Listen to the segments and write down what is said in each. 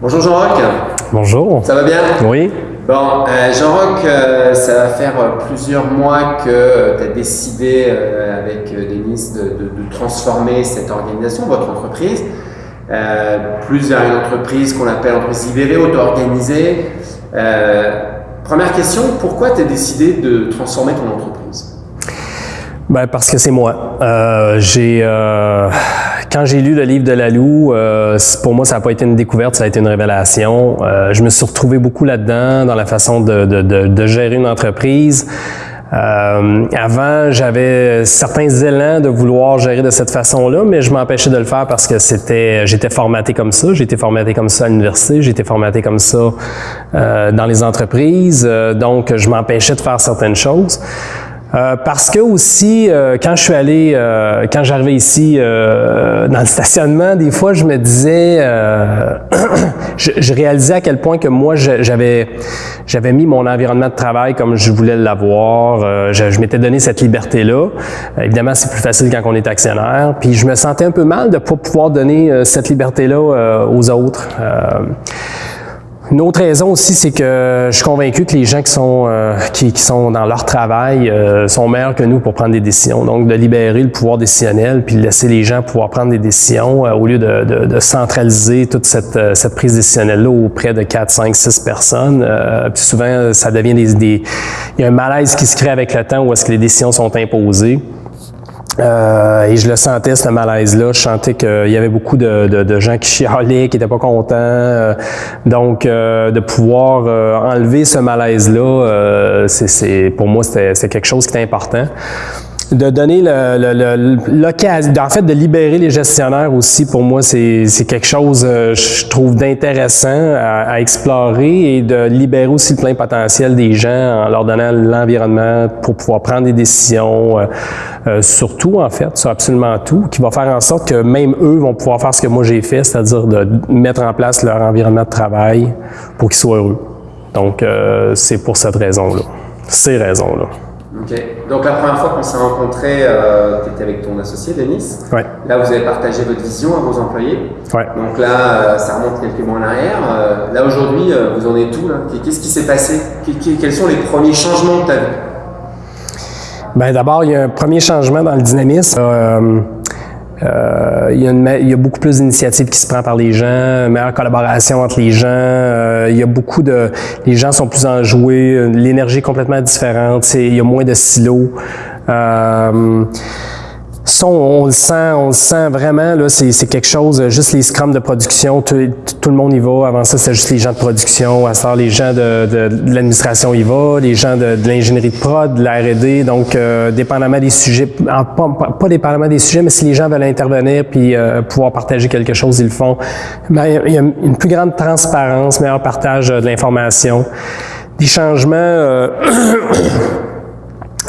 Bonjour Jean-Roch. Bonjour. Ça va bien? Oui. Bon, euh, Jean-Roch, euh, ça va faire plusieurs mois que tu as décidé euh, avec Denis de, de, de, transformer cette organisation, votre entreprise, plus vers une entreprise qu'on appelle entreprise libérée, auto-organisée. première question, pourquoi tu as décidé de transformer ton entreprise? Ben parce que c'est moi. j'ai quand j'ai lu le livre de Lalou, euh, pour moi, ça n'a pas été une découverte, ça a été une révélation. Euh, je me suis retrouvé beaucoup là-dedans, dans la façon de, de, de, de gérer une entreprise. Euh, avant, j'avais certains élans de vouloir gérer de cette façon-là, mais je m'empêchais de le faire parce que c'était, j'étais formaté comme ça, été formaté comme ça à l'université, été formaté comme ça euh, dans les entreprises, euh, donc je m'empêchais de faire certaines choses. Euh, parce que aussi, euh, quand je suis allé, euh, quand j'arrivais ici dans le stationnement, des fois, je me disais, je, je, réalisais à quel point que moi, j'avais, j'avais mis mon environnement de travail comme je voulais l'avoir. je, je m'étais donné cette liberté-là. évidemment, c'est plus facile quand on est actionnaire. Puis je me sentais un peu mal de pas pouvoir donner cette liberté-là aux autres. Une autre raison aussi, c'est que je suis convaincu que les gens qui sont, euh, qui, qui, sont dans leur travail euh, sont meilleurs que nous pour prendre des décisions. Donc, de libérer le pouvoir décisionnel, puis de laisser les gens pouvoir prendre des décisions euh, au lieu de, de, de, centraliser toute cette, cette prise décisionnelle-là auprès de 4, 5, 6 personnes. puis souvent, ça devient des, des... Il y a un malaise qui se crée avec le temps où est-ce que les décisions sont imposées. Euh, et je le sentais, ce malaise-là. Je sentais qu'il y avait beaucoup de, gens qui chialaient, qui n'étaient pas contents. Euh, donc, euh, de pouvoir enlever ce malaise-là, c'est, pour moi, c'était quelque chose qui était important de donner l'occasion, en fait, de libérer les gestionnaires aussi, pour moi, c'est quelque chose, euh, je trouve, d'intéressant à, à, explorer et de libérer aussi le plein potentiel des gens en leur donnant l'environnement pour pouvoir prendre des décisions, euh, euh, sur tout, en fait, sur absolument tout, qui va faire en sorte que même eux vont pouvoir faire ce que moi j'ai fait, c'est-à-dire de mettre en place leur environnement de travail pour qu'ils soient heureux. Donc, c'est pour cette raison-là, ces raisons-là. Ok. Donc la première fois qu'on s'est rencontrés, euh, tu étais avec ton associé Denis. Ouais. Là, vous avez partagé votre vision à vos employés. Ouais. Donc là, euh, ça remonte quelques mois en arrière. Euh, là aujourd'hui, euh, vous en êtes où Qu'est-ce qui s'est passé? Quels sont les premiers changements que tu as vus ben, D'abord, il y a un premier changement dans le dynamisme. Euh, il, y a y a beaucoup plus d'initiatives qui se prennent par les gens, meilleure collaboration entre les gens. Euh, il y a beaucoup de, les gens sont plus enjoués, l'énergie est complètement différente. Il y a moins de silos. Euh, on, le sent, on le sent vraiment, là, c'est quelque chose, juste les scrums de production, tout, tout, le monde y va. Avant ça, c'est juste les gens de production. À ça, les gens de, de, de l'administration y vont, les gens de, de l'ingénierie de prod, de la R&D. Donc, euh, dépendamment des sujets, pas, pas, dépendamment des sujets, mais si les gens veulent intervenir puis euh, pouvoir partager quelque chose, ils le font. Mais il y a une plus grande transparence, meilleur partage de l'information. Des changements... Euh,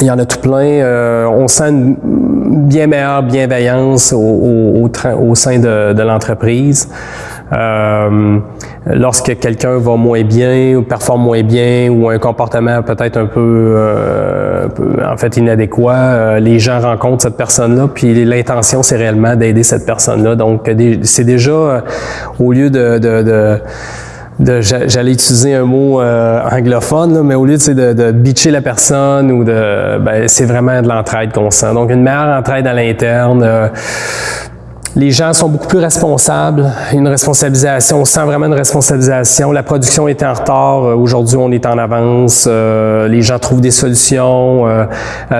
il y en a tout plein. Euh, on sent une bien meilleure bienveillance au, au, au, au sein de, de l'entreprise. Euh, lorsque quelqu'un va moins bien ou performe moins bien ou un comportement peut-être un peu, euh, en fait inadéquat, euh, les gens rencontrent cette personne-là, puis l'intention c'est réellement d'aider cette personne-là. Donc c'est déjà euh, au lieu de, de, de j'allais utiliser un mot euh, anglophone, là, mais au lieu de, de, bitcher la personne ou de, ben, c'est vraiment de l'entraide qu'on sent. Donc une meilleure entraide à l'interne. Euh, les gens sont beaucoup plus responsables, une responsabilisation, on sent vraiment une responsabilisation. La production était en retard, euh, aujourd'hui on est en avance, euh, les gens trouvent des solutions, euh,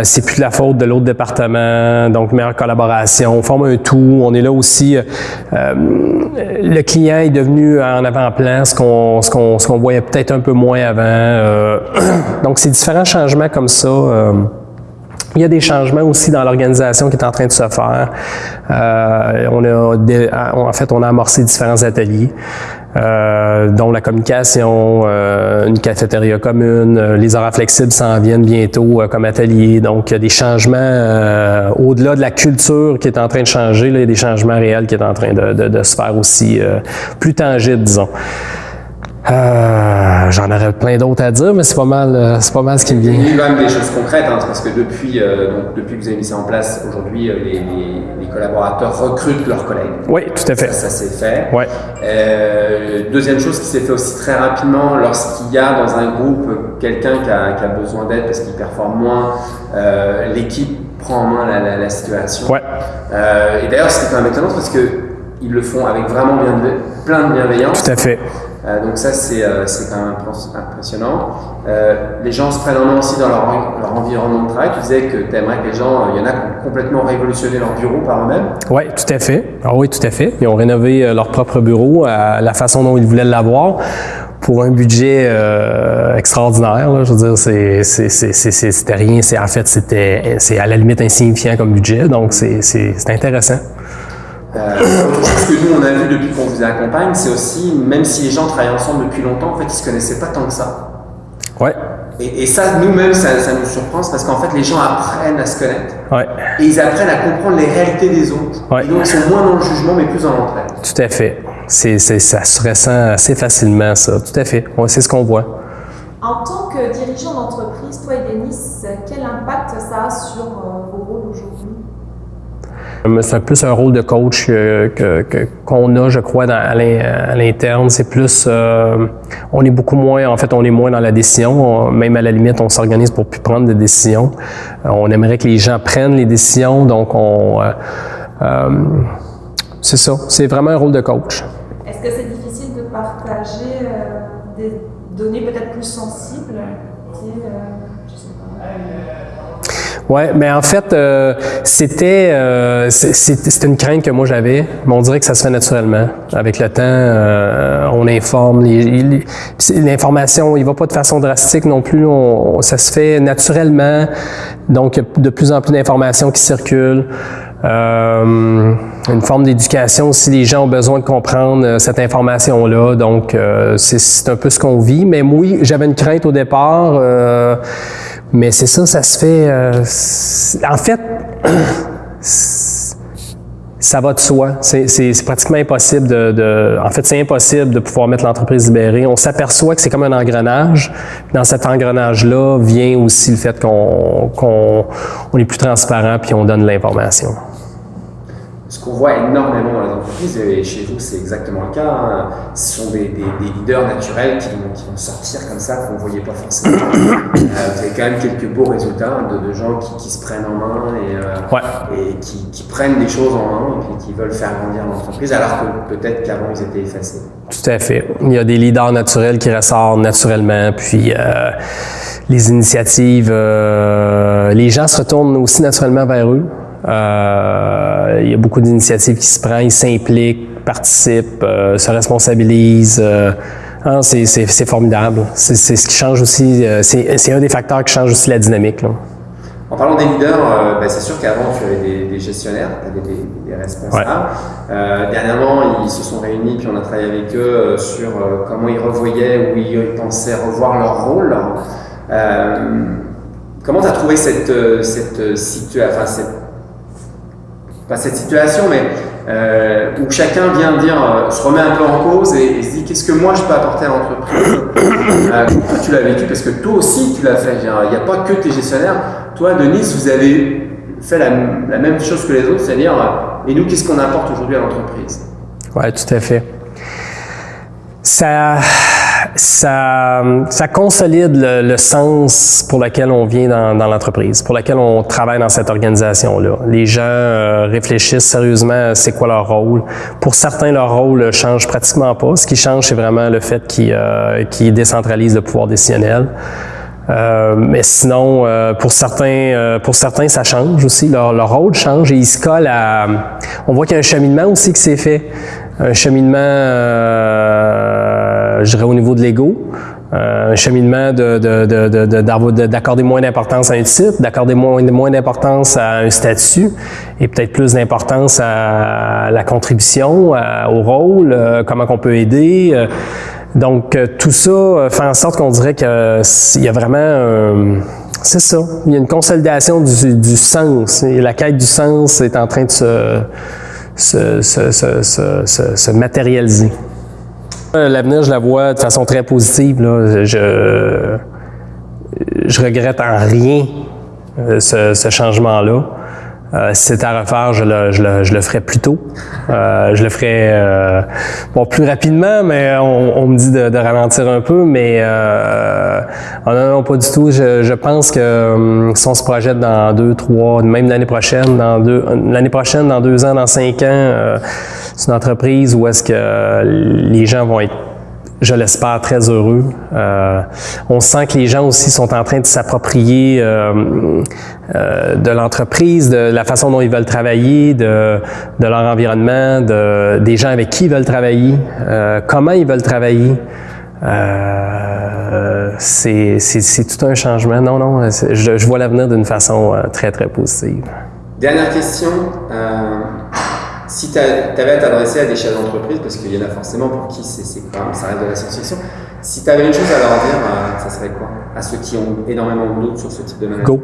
c'est plus de la faute de l'autre département, donc meilleure collaboration, on forme un tout, on est là aussi, le client est devenu en avant-plan, ce qu'on ce qu'on qu'on voyait peut-être un peu moins avant. donc c'est différents changements comme ça. Il y a des changements aussi dans l'organisation qui est en train de se faire. Euh, on a en fait, on a amorcé différents ateliers, euh, dont la communication, euh, une cafétéria commune, euh, les horaires flexibles s'en viennent bientôt euh, comme atelier. Donc, il y a des changements au-delà de la culture qui est en train de changer. Là, il y a des changements réels qui est en train de, de, de se faire aussi plus tangibles, disons. Euh, J'en aurais plein d'autres à dire, mais c'est pas mal, euh, c'est pas mal ce qui me vient. Il y a quand même des choses concrètes, hein, parce que depuis, euh, donc, depuis que vous avez mis ça en place, aujourd'hui, euh, les, les- les collaborateurs recrutent leurs collègues. Oui, tout à fait. Ça, ça s'est fait. Ouais. Euh, deuxième chose qui s'est fait aussi très rapidement, lorsqu'il y a dans un groupe quelqu'un qui a, qui a besoin d'aide parce qu'il performe moins, euh, l'équipe prend en main la, la- la situation. Ouais. Euh, et d'ailleurs, c'était quand même étonnant parce que ils le font avec vraiment bien, plein de bienveillance. Tout à fait. Euh, donc ça, c'est euh, quand même impressionnant. Euh, les gens se prennent en main aussi dans leur, en- leur environnement de travail. Tu disais que tu aimerais que les gens, il y en a qui ont complètement révolutionné leur bureau par eux-mêmes. Oui, tout à fait. Ah oui, tout à fait. Ils ont rénové euh, leur propre bureau à la façon dont ils voulaient l'avoir pour un budget euh, extraordinaire. là. Je veux dire, c'était rien. En fait, c'était c'est à la limite insignifiant comme budget. Donc, c'est intéressant. Euh, chose que nous, on a vu depuis qu'on vous accompagne, c'est aussi, même si les gens travaillent ensemble depuis longtemps, en fait, ils se connaissaient pas tant que ça. Ouais, Et, et ça, nous-mêmes, ça, ça nous surprend, c'est parce qu'en fait, les gens apprennent à se connaître. ouais, Et ils apprennent à comprendre les réalités des autres. Ouais. Et donc, ils sont moins dans le jugement, mais plus dans l'entraide. tout à fait. C'est ça se ressent assez facilement, ça. Tout à fait. Ouais, c'est ce qu'on voit. En tant que dirigeant d'entreprise, toi et Denis, quel impact ça a sur euh, vos C'est plus un rôle de coach qu'on a, je crois, à l'in- à l'interne. C'est plus, euh, on est beaucoup moins, en fait, on est moins dans la décision. On- même à la limite, on s'organise pour plus prendre des décisions. Euh, on aimerait que les gens prennent les décisions, donc on, euh, euh, c'est ça. C'est vraiment un rôle de coach. Est-ce que c'est difficile de partager euh, des données peut-être plus sensibles Ouais, mais en fait, euh, c'était euh, une crainte que moi j'avais, mais on dirait que ça se fait naturellement. Avec le temps, euh, on informe l'information, il va pas de façon drastique non plus. Ça se fait naturellement. Donc, de plus en plus d'informations qui circulent. Euh, une forme d'éducation si les gens ont besoin de comprendre euh, cette information-là. Donc, euh, c'est- un peu ce qu'on vit. Mais oui, j'avais une crainte au départ. Mais c'est ça, ça se fait. euh, en fait, ça va de soi. C'est pratiquement impossible de, de- En fait, c'est impossible de pouvoir mettre l'entreprise libérée. On s'aperçoit que c'est comme un engrenage. Dans cet engrenage-là vient aussi le fait qu'on qu'on- on est plus transparent puis on donne l'information. Ce qu'on voit énormément dans les entreprises, et chez vous c'est exactement le cas, hein, ce sont des, des- des leaders naturels qui vont, qui vont sortir comme ça qu'on ne voyait pas forcément. Euh, vous avez quand même quelques beaux résultats de, de gens qui, qui se prennent en main et, euh, Ouais. et qui, qui prennent des choses en main et puis qui veulent faire grandir l'entreprise alors que peut-être qu'avant ils étaient effacés. Tout à fait. Il y a des leaders naturels qui ressortent naturellement, puis euh, les initiatives, euh, les gens se retournent aussi naturellement vers eux. Euh, il y a beaucoup d'initiatives qui se prennent, ils s'impliquent, participent, euh, se responsabilisent. euh, hein, c'est, formidable. C'est, ce qui change aussi, c'est, un des facteurs qui change aussi la dynamique. Là. En parlant des leaders, euh, ben, c'est sûr qu'avant tu avais des, des gestionnaires, tu avais des, des responsables. Euh, dernièrement, ils se sont réunis puis on a travaillé avec eux sur euh, comment ils revoyaient ou ils pensaient revoir leur rôle. Comment tu as trouvé cette, cette, situation, enfin cette, pas cette situation, mais euh, où chacun vient dire, euh, se remet un peu en cause et, et se dit qu'est-ce que moi je peux apporter à l'entreprise? Euh, tu l'as vécu Parce que toi aussi tu l'as fait. Il n'y a pas que tes gestionnaires. Toi, Denis, vous avez fait la, la même chose que les autres, c'est-à-dire, euh, et nous, qu'est-ce qu'on apporte aujourd'hui à l'entreprise? Oui, tout à fait. Ça, ça, ça consolide le, le sens pour lequel on vient dans, dans l'entreprise, pour lequel on travaille dans cette organisation-là. Les gens euh, réfléchissent sérieusement à c'est quoi leur rôle. Pour certains, leur rôle ne change pratiquement pas. Ce qui change, c'est vraiment le fait qu'ils euh, qu'ils décentralisent le pouvoir décisionnel. Euh, mais sinon, euh, pour certains, euh, pour certains, ça change aussi. Leur, leur rôle change et ils se collent à. On voit qu'il y a un cheminement aussi qui s'est fait, un cheminement, euh, je dirais au niveau de l'ego, euh, un cheminement d'accorder moins d'importance à un titre, d'accorder moins, d'importance à un statut et peut-être plus d'importance à la contribution, au rôle, euh, comment qu'on peut aider. euh, donc, euh, tout ça euh, fait en sorte qu'on dirait qu'il y a vraiment un- c'est ça. Il y a une consolidation du, sens. Et la quête du sens est en train de se matérialiser. L'avenir, je la vois de façon très positive. Là. Je, je regrette en rien euh, ce, ce changement-là. Euh, si c'était à refaire, je le, je le, je le ferais plus tôt. Euh, je le ferais euh, bon, plus rapidement, mais on, on me dit de, de, ralentir un peu. Mais euh, oh non, non, pas du tout. Je, je pense que hum, si on se projette dans deux, trois, même l'année prochaine, dans deux, l'année prochaine, dans deux ans, dans cinq ans, euh, c'est une entreprise où est-ce que les gens vont être je l'espère, très heureux. Euh, on sent que les gens aussi sont en train de s'approprier euh, euh, de l'entreprise, de la façon dont ils veulent travailler, de, leur environnement, de, des gens avec qui ils veulent travailler, comment ils veulent travailler. C'est tout un changement. Non, non, je, je vois l'avenir d'une façon très, très positive. Dernière question. Si tu avais à t'adresser à des chefs d'entreprise, parce qu'il y en a forcément pour qui c'est ça reste de la science-fiction, si tu avais une chose à leur dire, euh, ça serait quoi? À ceux qui ont énormément de doutes sur ce type de management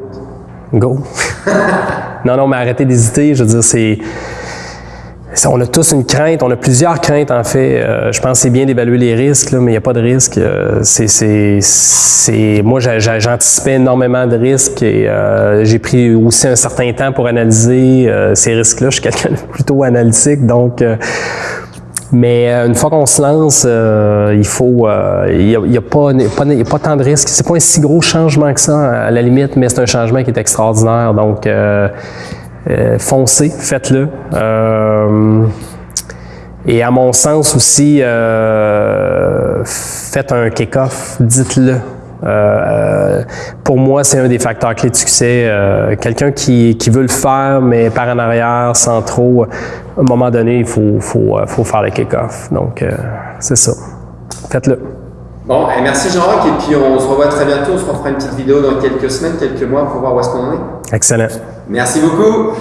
Go. Go. non, non, mais arrêtez d'hésiter. Je veux dire, c'est on a tous une crainte, on a plusieurs craintes en fait. Euh, je pense que c'est bien d'évaluer les risques, mais il n'y a pas de risque. Euh, c'est, moi, j'anticipais énormément de risques et euh, j'ai pris aussi un certain temps pour analyser euh, ces risques-là. Je suis quelqu'un de plutôt analytique, donc. Mais une fois qu'on se lance, il faut, il n'y a, pas, a pas tant de risques. C'est pas un si gros changement que ça à la limite, mais c'est un changement qui est extraordinaire. Donc foncez, faites-le. Euh, et à mon sens aussi, euh, faites un kick-off, dites-le. Euh, pour moi, c'est un des facteurs clés de succès. Euh, quelqu'un qui, qui, veut le faire, mais par en arrière, sans trop, à un moment donné, il faut, faut, faut faire le kick-off. Donc, c'est ça. Faites-le. Bon, et merci Jean-Roch, et puis on se revoit très bientôt. On se refera une petite vidéo dans quelques semaines, quelques mois pour voir où est-ce qu'on en est. Excellent. Merci beaucoup.